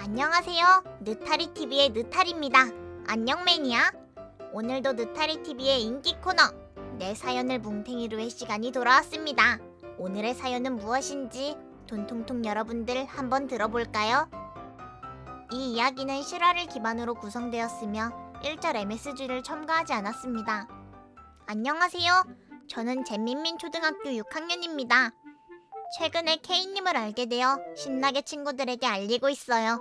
안녕하세요. 느타리TV의 느타리입니다. 안녕 매니아. 오늘도 느타리TV의 인기 코너 내 사연을 뭉탱이로 의 시간이 돌아왔습니다. 오늘의 사연은 무엇인지 돈통통 여러분들 한번 들어볼까요? 이 이야기는 실화를 기반으로 구성되었으며 1절 MSG를 첨가하지 않았습니다. 안녕하세요. 저는 잼민민 초등학교 6학년입니다. 최근에 K님을 알게 되어 신나게 친구들에게 알리고 있어요.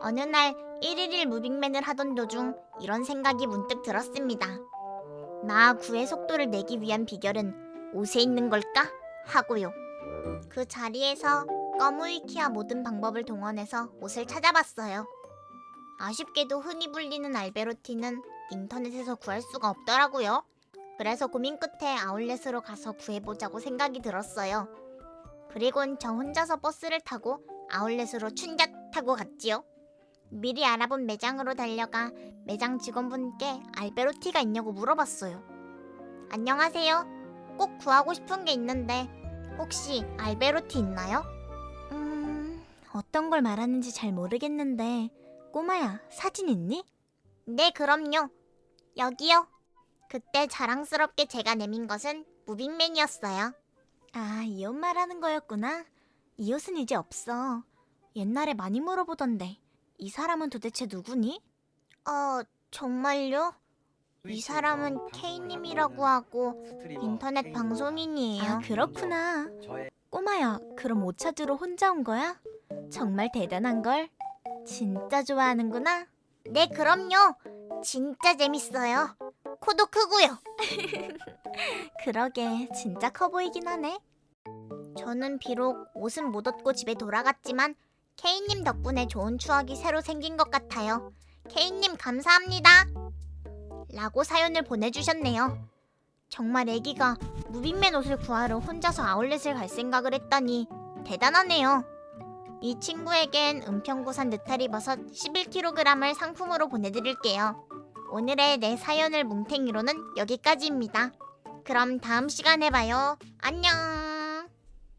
어느 날 1일일 무빙맨을 하던 도중 이런 생각이 문득 들었습니다. 나 구의 속도를 내기 위한 비결은 옷에 있는 걸까? 하고요. 그 자리에서 꺼무이키와 모든 방법을 동원해서 옷을 찾아봤어요. 아쉽게도 흔히 불리는 알베로티는 인터넷에서 구할 수가 없더라고요. 그래서 고민 끝에 아울렛으로 가서 구해보자고 생각이 들었어요. 그리곤 저 혼자서 버스를 타고 아울렛으로 춘잣 타고 갔지요. 미리 알아본 매장으로 달려가 매장 직원분께 알베로티가 있냐고 물어봤어요. 안녕하세요. 꼭 구하고 싶은 게 있는데 혹시 알베로티 있나요? 음... 어떤 걸 말하는지 잘 모르겠는데 꼬마야 사진 있니? 네 그럼요. 여기요. 그때 자랑스럽게 제가 내민 것은 무빙맨이었어요. 아, 이 옷 말하는 거였구나. 이 옷은 이제 없어. 옛날에 많이 물어보던데. 이 사람은 도대체 누구니? 어, 정말요? 이 사람은 K님이라고 하고 인터넷 방송인이에요. 아, 그렇구나. 꼬마야, 그럼 옷 찾으러 혼자 온 거야? 정말 대단한 걸. 진짜 좋아하는구나. 네, 그럼요. 진짜 재밌어요. 코도 크고요. 그러게 진짜 커 보이긴 하네. 저는 비록 옷은 못 얻고 집에 돌아갔지만 K님 덕분에 좋은 추억이 새로 생긴 것 같아요. K님 감사합니다. 라고 사연을 보내주셨네요. 정말 애기가 무빙맨 옷을 구하러 혼자서 아울렛을 갈 생각을 했다니 대단하네요. 이 친구에겐 은평구산 느타리 버섯 11kg을 상품으로 보내드릴게요. 오늘의 내 사연을 뭉탱이로는 여기까지입니다. 그럼 다음 시간에 봐요. 안녕!